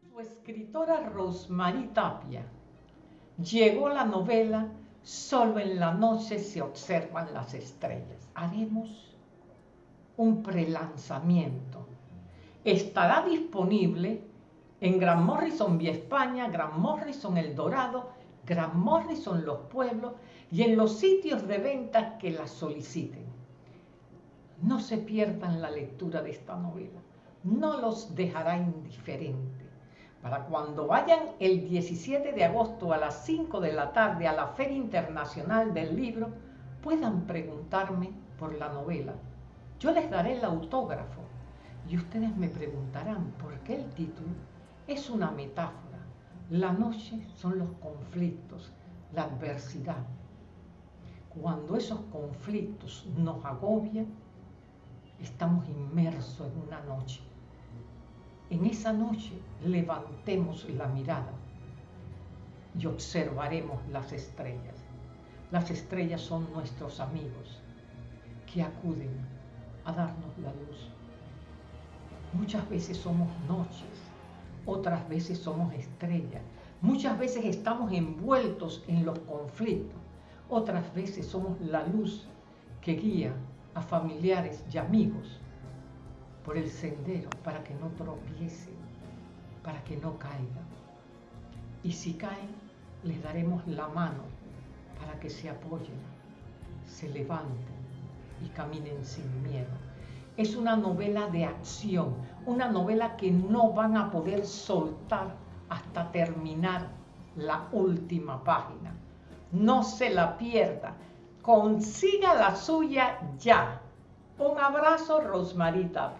Su escritora Rosmarie Tapia llegó la novela Solo en la noche se observan las estrellas. Haremos un prelanzamiento. Estará disponible en Gran Morrison Vía España, Gran Morrison El Dorado, Gran Morrison Los Pueblos y en los sitios de venta que la soliciten. No se pierdan la lectura de esta novela, no los dejará indiferentes. Para cuando vayan el 17 de agosto a las 5 de la tarde a la Feria Internacional del Libro, puedan preguntarme por la novela. Yo les daré el autógrafo y ustedes me preguntarán por qué el título es una metáfora. La noche son los conflictos, la adversidad. Cuando esos conflictos nos agobian, estamos inmersos en una noche. En esa noche levantemos la mirada y observaremos las estrellas. Las estrellas son nuestros amigos que acuden a darnos la luz. Muchas veces somos noches, otras veces somos estrellas. Muchas veces estamos envueltos en los conflictos, otras veces somos la luz que guía a familiares y amigos por el sendero para que no tropiecen, para que no caigan. Y si caen, les daremos la mano para que se apoyen, se levanten y caminen sin miedo. Es una novela de acción, una novela que no van a poder soltar hasta terminar la última página. No se la pierda. Consiga la suya ya. Un abrazo, Rosmarita